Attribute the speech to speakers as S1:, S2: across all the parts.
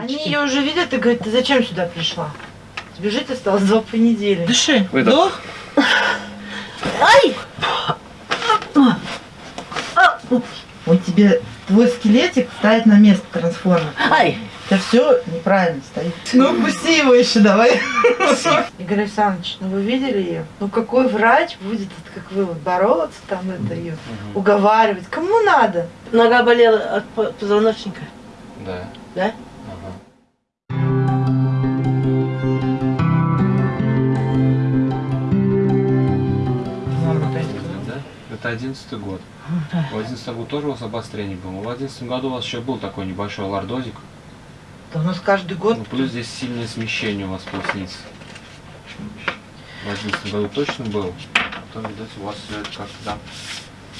S1: Они ее уже видят и говорят, ты зачем сюда пришла? Тебе жить осталось два понедельника.
S2: Дыши.
S3: Выдох.
S1: Ай! Он тебе твой скелетик ставит на место трансформер.
S2: Ай!
S1: Это все неправильно стоит. Ну, пусти его еще давай. Игорь Александрович, ну вы видели ее? Ну какой врач будет, вот как вы, вот, бороться там это ее, уговаривать? Кому надо?
S2: Нога болела от по- позвоночника.
S3: Да.
S2: Да?
S3: Это одиннадцатый год. В одиннадцатом году тоже у вас обострение было. В одиннадцатом году у вас еще был такой небольшой лордозик.
S1: Да у нас каждый год.
S3: Ну, плюс здесь сильное смещение у вас поясницы. В одиннадцатом году точно было. Потом, видать, у вас все это как-то там...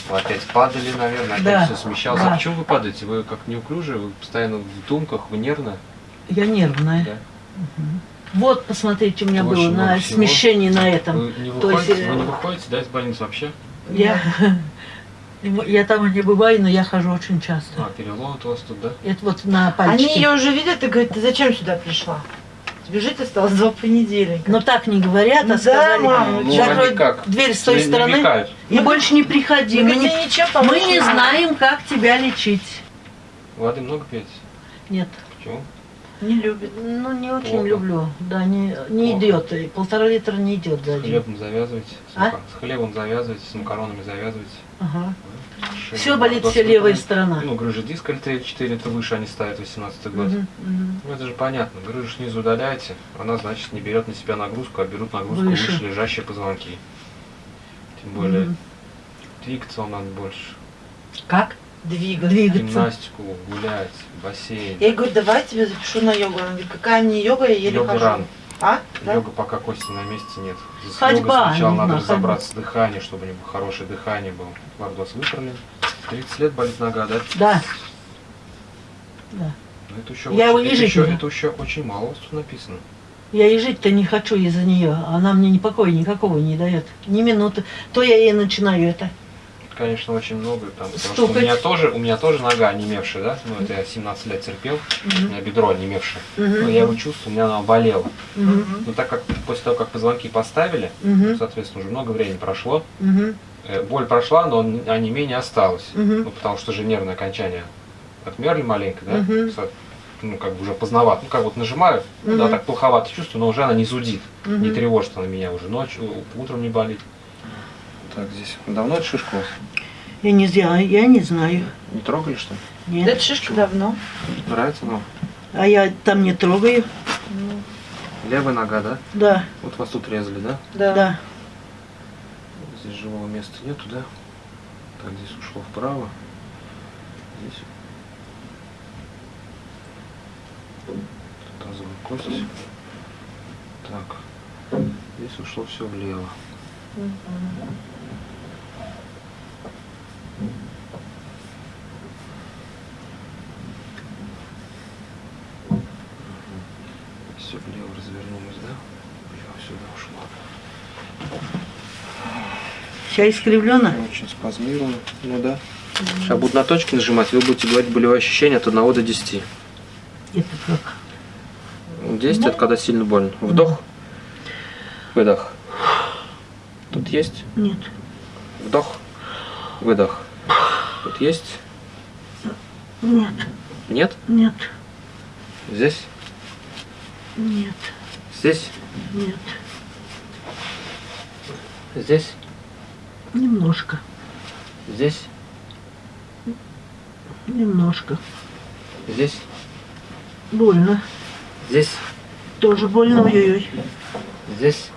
S3: Вы опять падали, наверное, опять
S2: Да,
S3: все смещалось.
S2: да.
S3: А почему вы падаете? Вы как неуклюжие, вы постоянно в думках, вы нервно?
S2: Я нервная.
S3: Да?
S2: Вот, посмотрите, у меня
S3: Очень
S2: было на
S3: всего.
S2: смещении на этом.
S3: Вы не
S2: То есть,
S3: выходите, вы не выходите, да, из больницы вообще?
S2: Я, я там не бываю, но я хожу очень часто.
S3: А, перелом вот у вас тут, да?
S2: Это вот на
S1: Они
S2: пальчике.
S1: ее уже видят и говорят, ты зачем сюда пришла? Тебе жить осталось два понедельника.
S2: Но так не говорят,
S1: Ну
S2: а
S1: да,
S2: сказали,
S1: мама,
S3: Ну,
S2: закрой
S3: они как?
S2: дверь с той
S3: Не-
S2: стороны
S3: намекают.
S2: и больше не приходи. Мы
S1: Мы
S2: не,
S1: помочь
S2: мы не знаем, как тебя лечить.
S3: Воды много пьете?
S2: Нет.
S3: Почему?
S1: Не любит.
S2: Ну, не очень
S3: Плохо.
S2: люблю. Да, не, не
S3: Плохо.
S2: идет. И полтора литра не идет за
S3: С хлебом завязывайте, с,
S2: А?
S3: с хлебом завязывайте, с макаронами завязывайте.
S2: Ага. Все болит, вся левая сторона.
S3: Ну, грыжа диска L4, это выше они ставят 18 год.
S2: Мгм, мгм.
S3: Ну, это же понятно. Грыжу снизу удаляете, она, значит, не берет на себя нагрузку, а берут нагрузку
S2: Выше.
S3: выше, лежащие позвонки. Тем более,
S2: Мгм.
S3: двигаться вам надо больше.
S2: Как?
S1: Двигаться.
S2: Двигаться.
S3: Гимнастику, гулять, бассейн.
S1: Я ей говорю, давай я тебя запишу на йогу. Она говорит, какая мне йога, я еле
S3: Йога
S1: хожу.
S3: рано.
S1: А? Да?
S3: Йога пока кости на месте нет. С
S2: Ходьба
S3: сначала надо
S2: ходьба.
S3: разобраться с дыханием, чтобы у него хорошее дыхание было. Лордоз выправлен. 30 лет болит нога, да?
S2: Да. Да.
S3: Ну, это еще,
S2: Я
S3: очень,
S2: не
S3: это, еще,
S2: не-
S3: это еще очень мало у вас тут написано.
S2: Я и жить-то не хочу из-за нее. Она мне ни покоя никакого не дает. Ни минуты. То я ей начинаю это.
S3: Конечно, очень много там. Потому что у меня тоже, у меня тоже нога онемевшая, да? Ну, это я 17 лет терпел. У меня бедро онемевшее.
S2: Мгм.
S3: Ну, я его чувствую, у меня оно болело.
S2: Мгм.
S3: Но так как после того, как позвонки поставили,
S2: Мгм.
S3: соответственно, уже много времени прошло, э, боль прошла, но он- онемение осталось.
S2: Мгм.
S3: Ну, потому что же нервные окончания отмерли маленько, да? Со- Ну, как бы уже поздновато. Ну, как вот нажимаю, ну, да, так плоховато чувствую, но уже она не зудит.
S2: Мгм.
S3: Не тревожит она меня уже ночью, утром не болит. Так, здесь давно эта шишка у вас?
S2: Я не знаю, я не знаю.
S3: Не трогали, что ли?
S1: Да
S2: Нет.
S1: это шишка давно.
S3: Нравится вам?
S2: А я там не трогаю.
S3: Левая нога, да?
S2: Да,
S3: Вот вас тут резали, да?
S1: Да.
S2: да.
S3: Здесь живого места нету, да? Так, здесь ушло вправо. Здесь. Тазовая кость. Так. Здесь ушло все влево. Все влево развернулось, да? Влево сюда ушло.
S2: Вся искривлена.
S3: Очень спазмировано. Ну да. Сейчас буду на точки нажимать, вы будете говорить болевое ощущение от 1 до 10.
S2: Это как?
S3: 10 это когда сильно больно. Вдох. Выдох. Тут есть.
S2: Нет.
S3: Вдох. Выдох. Тут есть.
S2: Нет.
S3: Нет.
S2: Нет.
S3: Здесь.
S2: Нет.
S3: Здесь.
S2: Нет.
S3: Здесь.
S2: Немножко.
S3: Здесь.
S2: Немножко.
S3: Здесь.
S2: Больно.
S3: Здесь.
S2: Тоже больно. Ой-ой-ой.
S3: Здесь.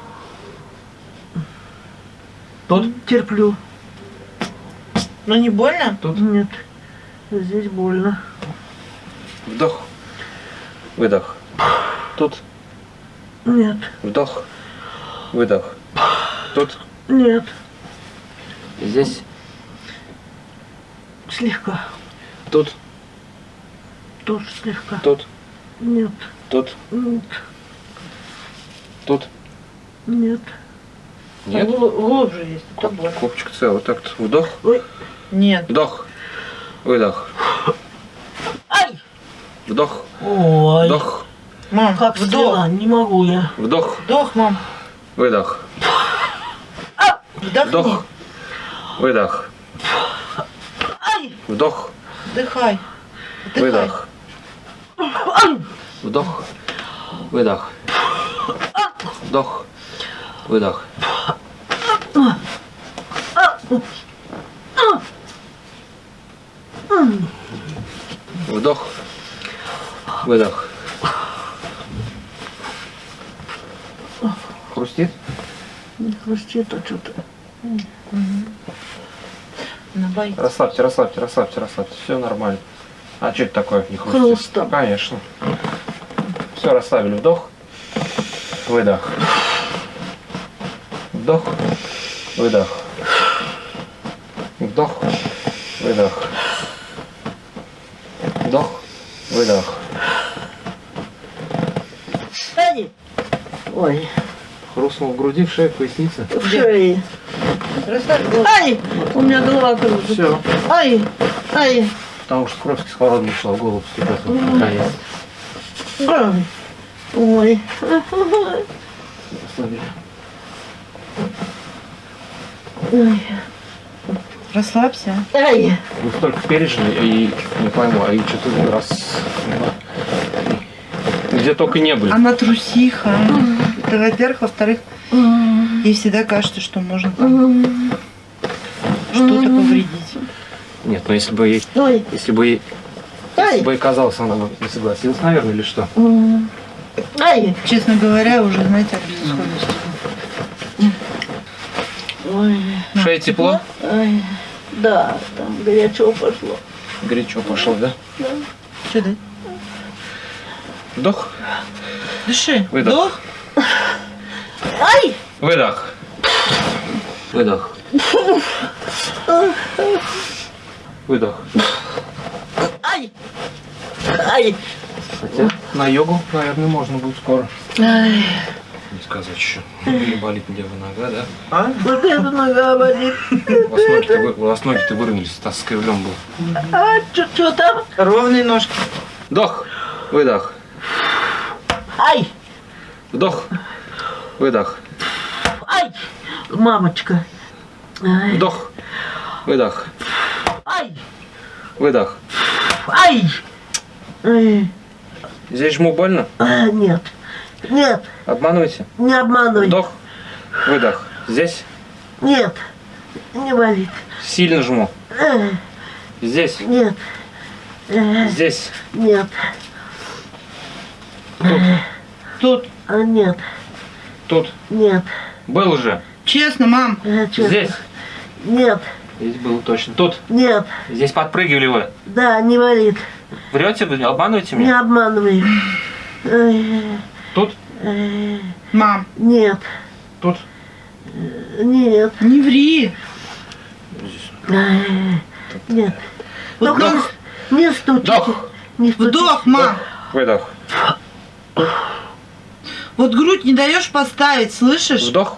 S3: Тут.
S2: Терплю.
S1: Но не больно?
S3: Тут.
S2: Нет. Здесь больно.
S3: Вдох. Выдох. Тут.
S2: Нет.
S3: Вдох. Выдох. Тут.
S2: Нет.
S3: Здесь.
S2: Слегка.
S3: Тут.
S2: Тоже слегка.
S3: Тут.
S2: Нет.
S3: Тут.
S2: Нет.
S3: Тут.
S2: Нет.
S3: Нет.
S1: Гл- Глубже есть. Это
S3: Коп-
S1: больно.
S3: Копчик целый. Вот так-то. Вдох.
S2: Ой.
S1: Нет.
S3: Вдох. Выдох.
S2: Ай!
S3: Вдох.
S2: Ой,
S3: Вдох,
S1: Мам,
S2: как
S1: вдох.
S2: стрела, не могу я.
S3: вдох,
S1: Вдох, мам.
S3: выдох,
S1: Вдохни.
S3: вдох, выдох, вдох,
S1: Вдыхай. Вдыхай.
S3: выдох, вдох, выдох, вдох, выдох. Вдох, выдох. Хрустит?
S2: не хрустит, а что-то.
S1: Боится.
S3: Расслабьте, расслабьте, расслабьте, расслабьте. Все нормально. А что это такое? Не хрустит?
S2: Хрустом.
S3: Конечно. Все, расслабили. Вдох, выдох. Вдох, выдох. Вдох, выдох. Вдох, выдох.
S2: Ай, ой,
S3: Хрустнул в груди, в шее, в пояснице.
S2: в шее.
S1: Голову.
S2: Ай, у меня голова кружится.
S3: Все.
S2: Ай, ай,
S3: Потому что кровь кислородом ушла в голову постепенно.
S2: Ой,
S3: Расслабили.
S1: Ой. Расслабься.
S2: ай,
S3: Вы столько пережили, и не пойму, а и что-то раз... Где только не были.
S1: Она трусиха. Это во-первых. Во-вторых, ей всегда кажется, что можно там что-то повредить.
S3: Нет, ну если бы ей,
S2: ой,
S3: если бы ей, если бы ей казалось, она бы не согласилась, наверное, или что?
S2: ай,
S1: Честно говоря, уже, знаете, от безысходности.
S2: ой,
S3: Шея тепло?
S2: ай. Да, там горячо пошло.
S3: Горячо пошло, да?
S1: Что да?
S3: Вдох,
S1: Дыши.
S3: Выдох.
S1: Вдох.
S2: Ай,
S3: выдох. Выдох. Выдох.
S2: ай, ай,
S3: Хотя на йогу, наверное, можно будет скоро.
S2: ай.
S3: Не сказать еще. Или болит левая нога, да?
S1: А?
S2: Вот это нога болит.
S3: У вас ноги-то, вы- у вас ноги-то выровнялись, Стас скривлен был.
S2: А, что там?
S1: Ровные ножки.
S3: Вдох, выдох.
S2: Ай,
S3: Вдох, выдох.
S2: ай, мамочка. Ай,
S3: Вдох, выдох.
S2: ай,
S3: Выдох.
S2: ай. Ай,
S3: Здесь жму больно?
S2: а, нет, нет,
S3: Обманывайте.
S2: не обманывай.
S3: Вдох, выдох. Здесь
S2: Нет, не болит.
S3: сильно жму.
S2: Ай,
S3: Здесь,
S2: нет, Ай,
S3: здесь.
S2: нет,
S1: Тут.
S2: А, нет,
S3: Тут.
S2: нет.
S3: Был уже.
S1: Честно, мам.
S2: Чё?
S3: Здесь.
S2: Нет,
S3: Здесь был точно. Тут.
S2: нет,
S3: Здесь подпрыгивали вы.
S2: да, не болит.
S3: Врете вы? Обманываете
S2: Не
S3: меня?
S2: обманывай. Ай,
S3: Тут.
S1: Мам,
S2: Нет,
S3: Тут.
S2: нет,
S1: не ври.
S2: нет. Только
S3: Вдох.
S2: не стучите.
S3: Вдох.
S2: Не стучите.
S1: Вдох, мам.
S3: Выдох.
S1: Вот грудь не даешь поставить, слышишь?
S3: Вдох.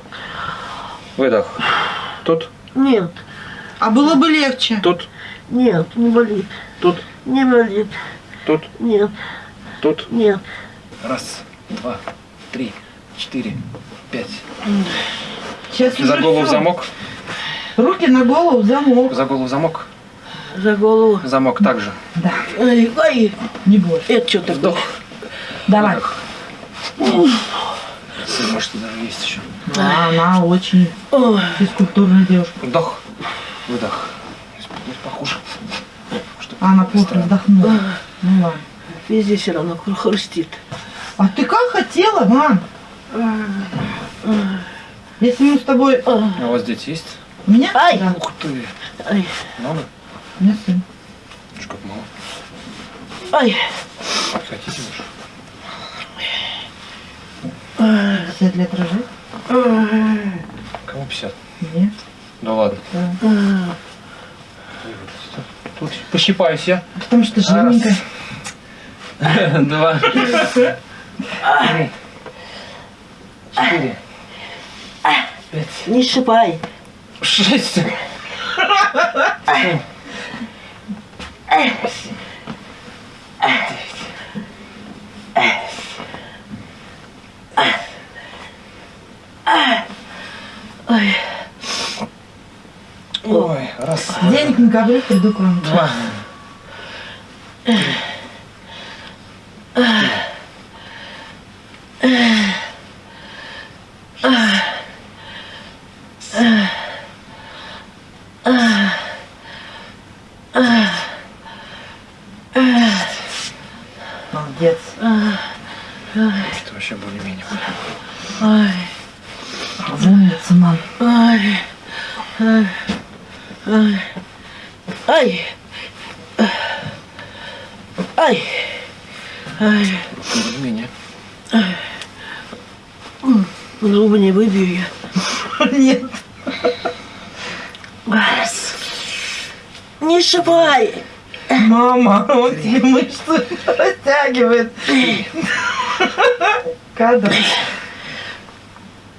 S3: Выдох. Тут.
S2: Нет,
S1: А было бы легче.
S3: Тут.
S2: нет, не болит.
S3: Тут.
S2: Не болит.
S3: Тут.
S2: Нет,
S3: Тут.
S2: нет.
S3: Раз, два, три, четыре, пять.
S1: Сейчас
S3: За голову в
S1: всё.
S3: замок.
S1: Руки на голову замок.
S3: За голову замок.
S2: За голову.
S3: Замок также.
S2: Ай, ай,
S1: Не бойся.
S2: это что такое?
S3: Вдох.
S1: Давай.
S3: Выдох. Может, даже есть еще.
S1: А, она очень физкультурная девушка.
S3: Вдох. Выдох. Похуже.
S1: А она плохо вздохнула. Ну ладно.
S2: везде все равно хру- хрустит.
S1: А ты как хотела, мам? Если мы с тобой...
S3: А у вас дети есть?
S1: У меня?
S2: Ай.
S1: Да.
S3: Ух ты.
S2: Ай,
S3: Много?
S1: У меня сын.
S3: Как мало.
S2: ай,
S3: Хотите уж?
S1: 50 лет рожать?
S3: Кому 50?
S1: Мне.
S3: Да ладно. Тут пощипаюсь я.
S1: Потому что жирненькая.
S3: Два. Три. Четыре. Пять.
S2: не шипай.
S3: Шесть. Семь. Девять. Ой. Ой, раз.
S1: Денег на ковры приду к вам.
S3: Два.
S2: Зубы не выбью я.
S1: Нет.
S2: Не шипай!
S1: Мама, он тебе мышцы растягивает. Кадр.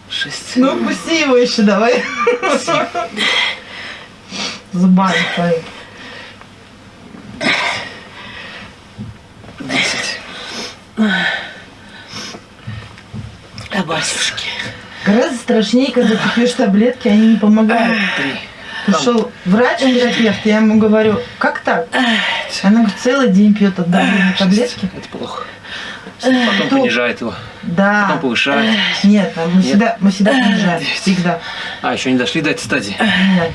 S3: Шесть.
S1: Ну, пусти его еще давай. Зубами твои.
S3: Десять.
S2: Батюшки.
S1: Гораздо страшнее, когда ты пьешь таблетки, они не помогают. Пришел врач-терапевт, я ему говорю, как так? Она говорит, целый день пьет от давления таблетки.
S3: Это плохо. Потом
S1: Кто?
S3: понижает его.
S1: Да.
S3: Потом повышает.
S1: Нет, а мы
S3: Нет.
S1: всегда, мы всегда понижаем. Всегда.
S3: А, еще не дошли до этой стадии.
S1: Нет.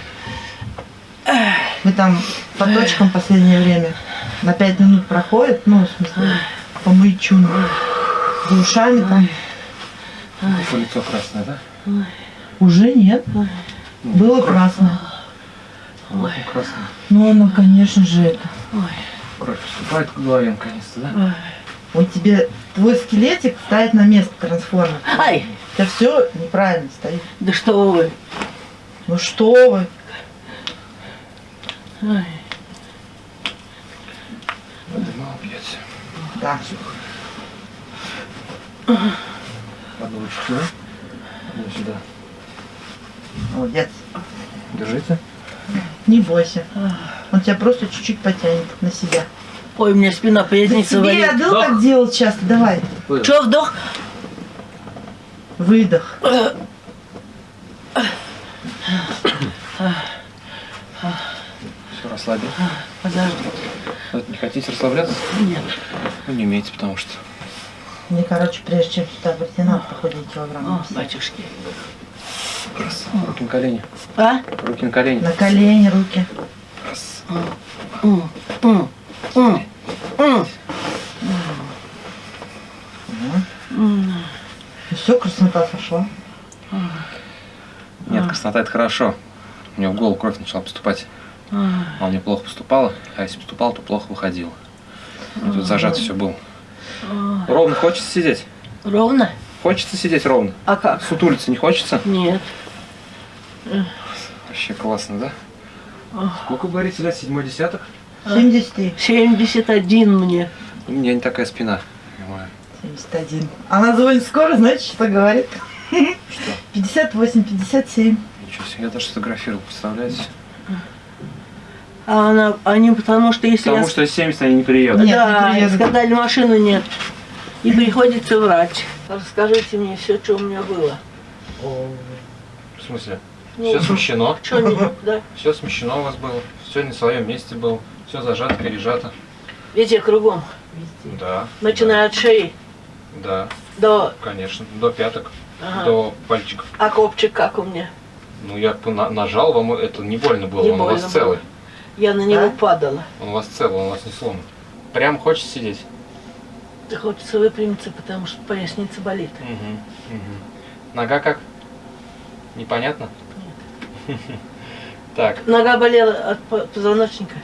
S1: Мы там по точкам в последнее время на пять минут проходит, ну, в смысле, по маячуну. За ушами там.
S3: По лицо красное, да?
S1: Уже нет. Было красное.
S3: Вот красное.
S1: Ну, оно, конечно же, это.
S3: Кровь поступает к голове наконец-то, да?
S1: Он тебе, твой скелетик ставит на место трансформер.
S2: Ай,
S1: тебя все неправильно стоит.
S2: да что вы.
S1: Ну что вы?
S2: Ай.
S3: Воды мало пьете.
S1: Да.
S3: Одну лучше сюда. Одну сюда.
S1: Молодец.
S3: Держите.
S1: Не бойся. Он тебя просто чуть-чуть потянет на себя.
S2: Ой, у меня спина поясница
S1: Тебе я
S2: болит.
S1: был так делать часто. Давай.
S2: Че, вдох?
S1: Выдох.
S3: Все, расслабил.
S2: Подожди.
S3: Вот Не хотите расслабляться?
S2: Нет.
S3: Ну, не умеете, потому что.
S1: Мне, короче, прежде чем сюда прийти, надо похудеть килограмм.
S2: О, батюшки.
S3: Раз. Руки на колени.
S2: А?
S3: Руки на колени.
S1: На колени, руки.
S3: Раз.
S2: М, м, м, м.
S1: все, краснота сошла.
S3: Нет, краснота это хорошо. У него в голову кровь начала поступать. А у него плохо поступала, а если поступал, то плохо выходило. И тут зажато все было. Ровно хочется сидеть?
S2: Ровно?
S3: Хочется сидеть ровно?
S2: А как?
S3: Сутулиться не хочется?
S2: Нет.
S3: Вообще классно, да? Сколько, говорите, лет? Седьмой десяток?
S1: 73.
S2: 71 мне.
S3: У меня не такая спина. Понимаю.
S1: 71. Она звонит скоро, знаете, что говорит?
S3: Что?
S1: 58, 57.
S3: Ничего себе, я даже сфотографировал, представляете?
S2: А она, они потому что если
S3: Потому
S2: я...
S3: что 70 они не приедут.
S1: Нет,
S2: да,
S1: не приедут.
S2: сказали, машины нет. И приходится врать. Расскажите мне все, что у меня было.
S3: В смысле?
S2: Ну,
S3: Все смещено.
S2: Что не, да?
S3: Все смещено у вас было. Все не в своем месте было. Все зажато, пережато.
S2: Везде кругом.
S3: Да.
S2: Начиная от шеи
S3: Да,
S2: до...
S3: конечно. До пяток,
S2: Ага.
S3: до пальчиков.
S2: А копчик как у меня?
S3: Ну, я нажал, вам это не больно было,
S2: Не
S3: он у
S2: больно
S3: вас целый.
S2: Я на него
S1: Да?
S2: падала.
S3: Он у вас целый, он у вас не сломан. Прям хочется сидеть?
S2: Да хочется выпрямиться, потому что поясница болит.
S3: Угу. Нога как? Непонятно? Так,
S2: Нога болела от по- позвоночника,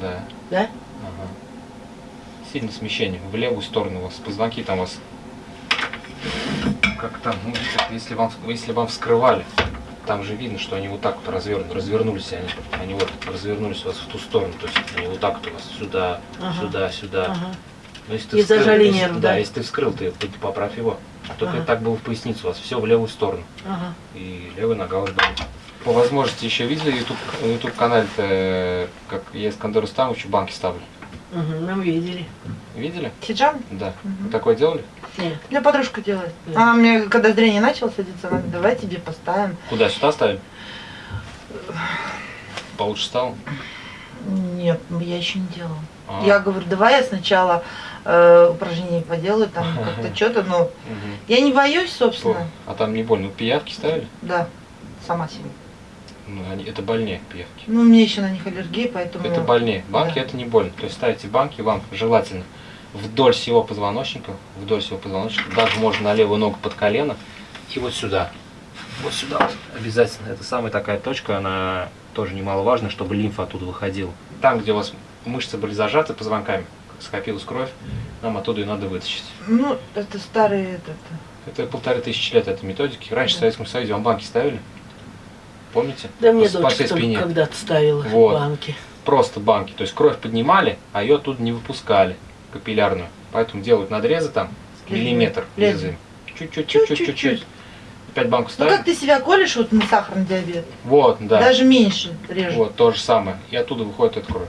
S3: да.
S2: да?
S3: Ага. Сильное смещение. В левую сторону у вас. Позвонки там у вас. Как там, ну, если вам, если вам вскрывали, там же видно, что они вот так вот развернули, развернулись они. Они вот развернулись у вас в ту сторону. То есть они вот так вот у вас сюда,
S2: Ага.
S3: сюда, сюда.
S2: Ага.
S3: Но если ты
S2: И
S3: вскрыл-
S2: зажали
S3: если-
S2: нерв,
S3: да?
S2: да?
S3: если ты вскрыл, ты поправь его. Только
S2: Ага.
S3: так было в поясницу у вас. Все в левую сторону.
S2: Ага.
S3: И левая нога уже болит. По возможности еще видели YouTube, YouTube канале, как я Искандеру Ставовичу банки ставлю.
S2: Угу, мы видели.
S3: Видели?
S1: Хиджаб?
S3: Да. Вы такое делали?
S2: Нет.
S1: У меня подружка делает.
S2: Да.
S1: Она мне, когда зрение начало садиться, она говорит, давай тебе поставим.
S3: Куда? Сюда ставим? получше стало?
S1: Нет, я еще не делала.
S3: А.
S1: Я говорю, давай я сначала э, упражнения поделаю, там как-то что-то, но
S3: Мгм.
S1: я не боюсь, собственно.
S3: А там не больно? Пиявки ставили?
S1: Да, сама себе.
S3: Ну, это больнее пиявки.
S1: Ну, у меня еще на них аллергия, поэтому...
S3: Это больнее. Банки
S1: Да.
S3: это не больно. То есть ставите банки вам желательно вдоль всего позвоночника, вдоль всего позвоночника, даже можно на левую ногу под колено и вот сюда. Вот сюда вот обязательно. Это самая такая точка, она тоже немаловажна, чтобы лимфа оттуда выходила. Там, где у вас мышцы были зажаты позвонками, скопилась кровь, нам оттуда ее надо вытащить.
S1: Ну, это старый этот...
S3: Это полторы тысячи лет этой методики. Раньше в
S1: Да.
S3: Советском Союзе вам банки ставили? Помните?
S2: Да мне дочка когда-то ставила
S3: Вот.
S2: банки.
S3: Просто банки. То есть кровь поднимали, а ее оттуда не выпускали, капиллярную. Поэтому делают надрезы там, миллиметр
S1: Лезвие.
S3: лезвием. Чуть-чуть, чуть-чуть, чуть-чуть. Опять банку
S1: Ну,
S3: ставим.
S1: как ты себя колешь вот на сахарный диабет?
S3: Вот, да.
S1: Даже меньше режет.
S3: Вот, то же самое. И оттуда выходит эта кровь.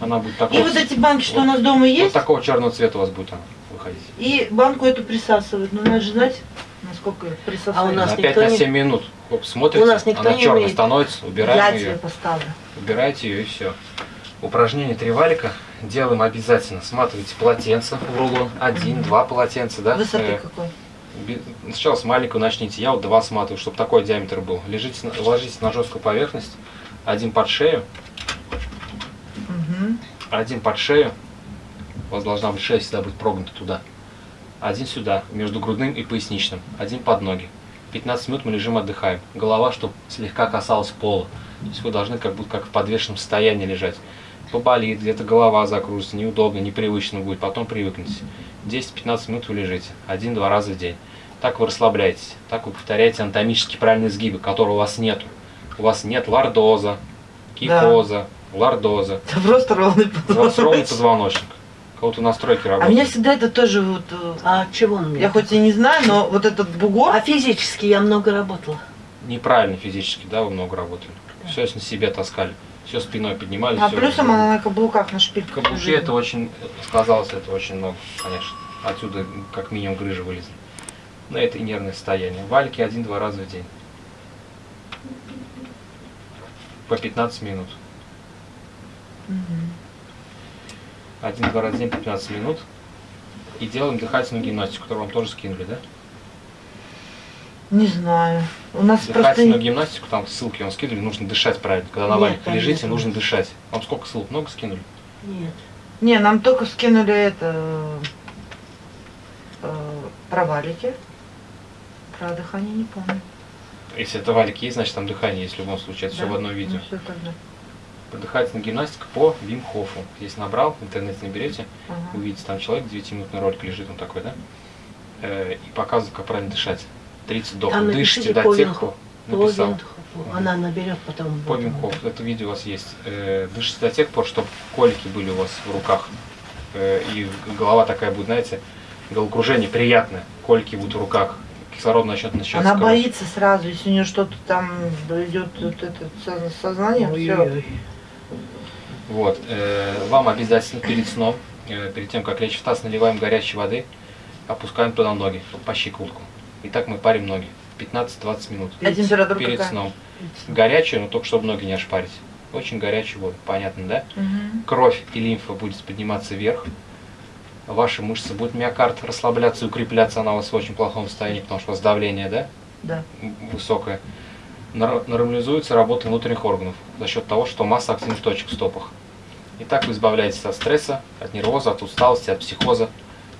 S3: Она будет
S1: И
S3: такого,
S1: вот эти банки, что
S3: вот-
S1: у нас дома
S3: вот
S1: есть,
S3: такого черного цвета у вас будет она выходить.
S1: и банку эту присасывают. Ну, надо же знать, насколько присасывают.
S2: А у нас
S3: на
S2: никто
S3: 5 на
S2: не-
S3: 7 минут. Оп, смотрите,
S2: У нас никто
S3: она
S2: не
S3: черная
S2: умеет.
S3: становится, убираем ее.
S1: поставлю.
S3: Убирайте ее и все. Упражнение три валика делаем обязательно. Сматывайте полотенце в рулон. Один, два полотенца, да?
S1: Высоты
S3: Э,
S1: какой?
S3: Сначала с маленького начните. Я вот два сматываю, чтобы такой диаметр был. Лежите, ложитесь на жесткую поверхность. Один под шею,
S1: Мгм.
S3: один под шею. У вас должна быть шея всегда быть прогнута туда. Один сюда, между грудным и поясничным. Один под ноги. 15 минут мы лежим, отдыхаем. Голова, чтобы слегка касалась пола. То есть вы должны как будто как в подвешенном состоянии лежать. Поболит, где-то голова закружится, неудобно, непривычно будет, потом привыкнете. 10-15 минут вы лежите, один-два раза в день. Так вы расслабляетесь, так вы повторяете анатомически правильные сгибы, которых у вас нету. У вас нет лордоза, кикоза, лордоза.
S1: Это просто ровный
S3: У вас ровный
S1: позвоночник.
S3: Позвоночник. У кого-то настройки
S1: А
S3: работают.
S1: меня всегда это тоже вот... э,
S2: А чего он мне?
S1: Я хоть и не знаю, но вот этот бугор...
S2: А физически я много работала.
S3: Неправильно физически, да, вы много работали. Все на себе таскали. Все спиной поднимали.
S1: А плюсом она на каблуках, на шпильках.
S3: Каблуки это очень, сказалось, это очень много, конечно. Отсюда как минимум грыжа вылезла. Но это и нервное состояние. Валики один-два раза в день. По 15 минут.
S1: Мгм.
S3: Один-два раза в день по 15 минут. И делаем дыхательную гимнастику, которую вам тоже скинули, да?
S1: Не знаю. У нас просто...
S3: Дыхательную гимнастику, там ссылки вам скидывали, нужно дышать правильно. Когда на
S2: там
S3: лежите,
S2: нет.
S3: нужно дышать. Вам сколько ссылок? Много скинули?
S2: Нет.
S1: Не, нам только скинули это... э, про валики. Про дыхание не помню.
S3: Если это валик есть, значит там дыхание есть в любом случае. Это все
S1: Да?
S3: в одном видео.
S1: Ну, всё тогда.
S3: Дыхательная гимнастика по Вим Хофу. Если набрал, в интернете наберете,
S1: Ага.
S3: увидите, там человек, 9-минутный ролик лежит, он такой, да? Э, и показывает, как правильно дышать. 30 вдохов. Дышите до тех, кто написал.
S2: Она наберет потом.
S3: По Вим Хофу. Это видео у вас есть. Э, дышите до тех пор, чтобы колики были у вас в руках. Э, и голова такая будет, знаете, головокружение приятное. Колики будут в руках. Кислород начнет начать.
S1: Она боится сразу, если у нее что-то там идет вот это со- сознание, все.
S3: Вот. э, вам обязательно перед сном, э, перед тем, как лечь в таз, наливаем горячей воды, опускаем туда ноги, по щиколотку. И так мы парим ноги. 15-20 минут.
S1: А температура
S3: Перед
S1: какая?
S3: сном. Горячую, но только чтобы ноги не ошпарить. Очень горячую воду, понятно, да?
S1: Мгм.
S3: Кровь и лимфа будет подниматься вверх. Ваши мышцы будут миокард расслабляться и укрепляться. Она у вас в очень плохом состоянии, потому что у вас давление, да?
S1: Да.
S3: нар- нормализуется работа внутренних органов за счет того, что масса активных точек в стопах. И так вы избавляетесь от стресса, от нервоза, от усталости, от психоза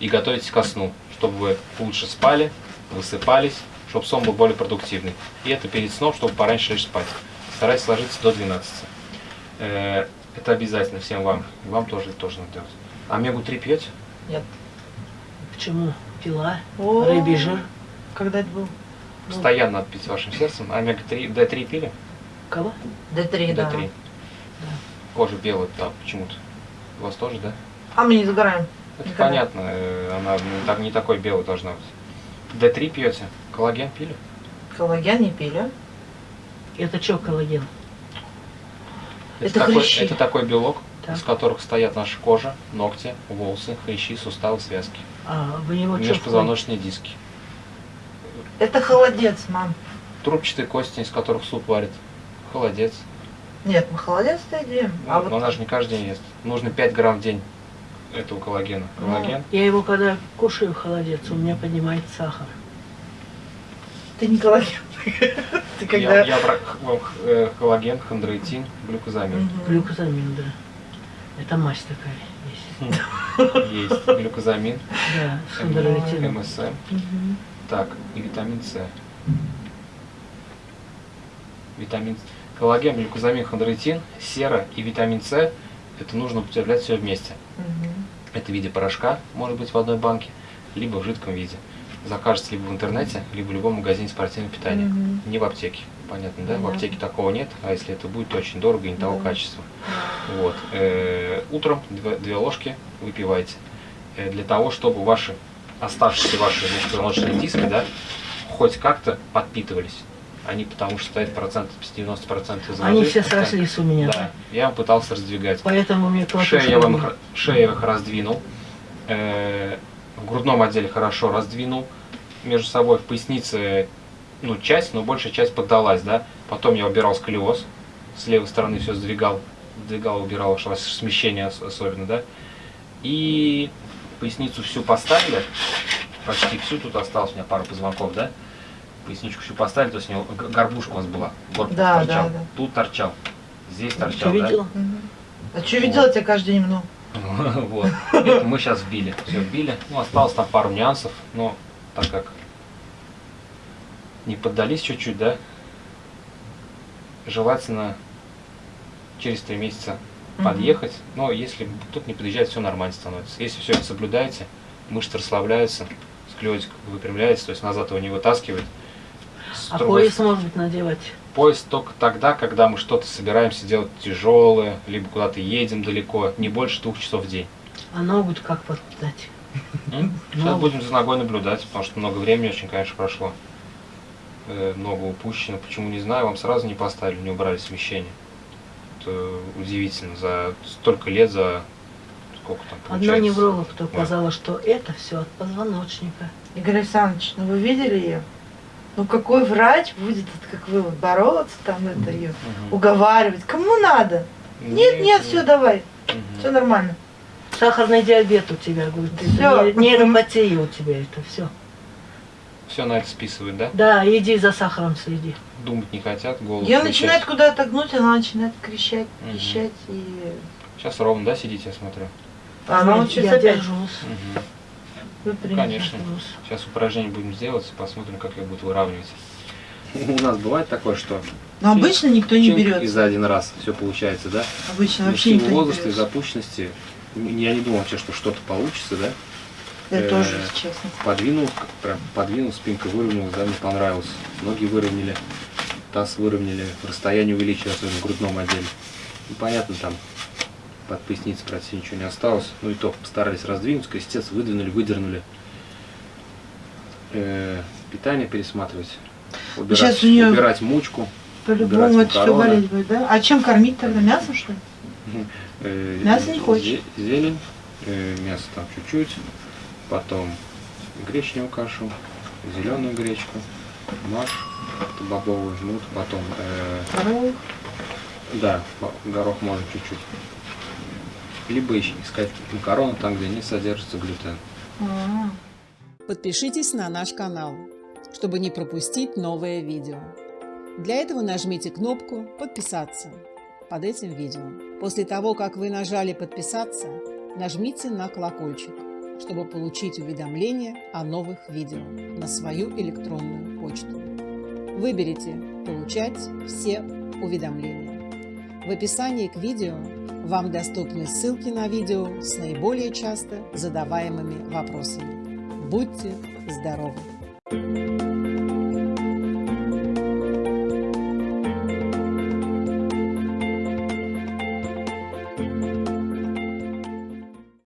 S3: и готовитесь ко сну, чтобы вы лучше спали, высыпались, чтобы сон был более продуктивный. И это перед сном, чтобы пораньше лечь спать. Старайтесь ложиться до 12. Э, Это обязательно всем вам. И вам тоже это тоже надо делать. Омегу-3 пьете?
S1: Нет.
S2: Почему? Пила,
S1: О,
S2: рыбий жир.
S1: Когда это был?
S3: Постоянно надо пить вашим сердцем. Омега-3, D3 пили?
S2: Кого?
S1: Д3, да.
S3: D3. Кожа белая, да, почему-то. У вас тоже, да?
S1: А мы не загораем.
S3: Это
S1: Никогда.
S3: понятно, э, она так, не такой белой должна быть. D3 пьете? Коллаген пили?
S1: Коллаген не пили.
S2: Это что коллаген?
S1: Это
S3: такой,
S1: хрящи.
S3: это такой белок,
S2: Так.
S3: из которых стоят наша кожа, ногти, волосы, хрящи, суставы, связки.
S2: А в него что
S3: Межпозвоночные диски.
S1: Это холодец, мам.
S3: Трубчатые кости, из которых суп варят. Холодец.
S1: Нет, мы холодец едим.
S3: Ну,
S1: а
S3: но
S1: вот
S3: она же не каждый день ест. Нужно 5 грамм в день этого коллагена.
S1: Ну,
S3: Коллаген.
S2: Я его когда кушаю холодец, у меня поднимает сахар.
S1: ты не коллаген. Ты когда...
S3: Я, я вам э, коллаген, хондроитин, глюкозамин.
S1: Мгм.
S2: Глюкозамин, да. Это мазь такая есть.
S3: Есть глюкозамин,
S2: Да, с хондроитином.
S3: МСМ. Так, и витамин С. Витамин коллаген, глюкозамин, хондроитин, сера и витамин С. Это нужно употреблять все вместе.
S1: Мгм.
S3: Это в виде порошка, может быть в одной банке, либо в жидком виде. Закажется либо в интернете, либо в любом магазине спортивного питания.
S1: Мгм.
S3: Не в аптеке. Понятно, да? В
S1: Понятно.
S3: аптеке такого нет, а если это будет, то очень дорого и не того
S1: Да.
S3: качества. Вот. Э, Утром две, две ложки выпивайте. Э, Для того, чтобы ваши оставшиеся ваши межпозвоночные диски, да, хоть как-то подпитывались. Они потому что стоят процентов с 90% из
S2: Они все срослись у меня.
S3: Да. Я пытался раздвигать.
S2: Поэтому мне
S3: Шею я, вам, шею я их раздвинул. Э, в грудном отделе хорошо раздвинул. Между собой в пояснице, ну, часть, но большая часть поддалась, да. Потом я убирал сколиоз. С левой стороны все сдвигал. Сдвигал, убирал, смещение ос- особенно, да. И поясницу всю поставили. Почти всю. Тут осталось у меня пару позвонков, да. Поясничку всю поставили, то есть у него горбушка у вас была. Корпус
S1: Да,
S3: торчал.
S1: да, да.
S3: Тут торчал. Здесь
S2: Ты
S3: торчал, да.
S2: видела?
S1: Мгм. А что видела тебя каждый день много?
S3: Вот. Это мы сейчас вбили. Все вбили. Ну, осталось там пару нюансов, но так как не поддались чуть-чуть, да, желательно через три месяца подъехать. Но если тут не подъезжает, все нормально становится. Если все это соблюдаете, мышцы расслабляются, склеротик выпрямляется, то есть назад его не вытаскивает.
S2: А
S3: другой
S2: пояс может надевать.
S3: Поезд только тогда, когда мы что-то собираемся делать тяжелое, либо куда-то едем далеко, не больше двух часов в день.
S2: А ногу как?
S3: Сейчас
S2: Ну.
S3: будем за ногой наблюдать, потому что много времени очень, конечно, прошло. Э, много упущено. Почему не знаю, вам сразу не поставили, не убрали смещение. Это удивительно. За столько лет, за сколько там
S2: Одна
S3: получается?
S2: невролог сказала, что это все от позвоночника.
S1: Игорь Александрович, ну вы видели ее? Ну какой врач будет, как вы, вот, бороться там, это ее,
S3: Мгм.
S1: уговаривать? Кому надо? Нет, нет, все, давай,
S3: Мгм.
S1: все нормально.
S2: Сахарный диабет у тебя, говорит. не- Нейропатия у тебя это все.
S3: Все на это списывают, да?
S2: Да, иди за сахаром следи.
S3: Думать не хотят, голову
S1: Ее
S3: включать.
S1: начинает куда-то гнуть, она начинает кричать,
S3: Мгм.
S1: пищать, и
S3: Сейчас ровно, да, сидите, я смотрю?
S1: она
S2: Я-
S1: учится
S2: я
S1: опять
S2: держусь.
S3: Мгм.
S1: Выпрямить.
S3: Конечно. Сейчас упражнение будем делать, посмотрим, как ее будет выравнивать. У нас бывает такое, что
S1: Но обычно никто не
S3: Чинк И
S1: берет.
S3: за один раз все получается, да?
S1: Обычно
S3: Но
S1: вообще никто не
S3: возраста и
S1: берет.
S3: запущенности м, я не думал вообще, что что-то получится, да?
S1: Я
S3: э,
S1: тоже, если честно.
S3: Подвинул, прям подвинул, спинка выровнялась, да, мне понравилось. Ноги выровняли, таз выровняли, расстояние увеличилось, особенно в грудном отделе. Ну, понятно, там под поясницей практически ничего не осталось. Ну и то постарались раздвинуть, крестец выдвинули, выдернули. Э, питание пересматривать. Убирать,
S1: Сейчас у неё-
S3: убирать мучку.
S1: По-любому это все болеть будет, да? А чем кормить тогда? Мясом, что ли?
S3: Э,
S1: Мясо не хочешь?
S3: Зелень, э, мясо там чуть-чуть, потом гречневую кашу, зеленую гречку, маш, это бобовый жмут, потом, э, да, горох можно чуть-чуть. Либо искать макароны там, где не содержится глютен.
S1: А,
S4: Подпишитесь на наш канал, чтобы не пропустить новое видео. Для этого нажмите кнопку «Подписаться» под этим видео. После того, как вы нажали «Подписаться», нажмите на колокольчик, чтобы получить уведомления о новых видео на свою электронную почту. Выберите «Получать все уведомления». В описании к видео вам доступны ссылки на видео с наиболее часто задаваемыми вопросами. Будьте здоровы!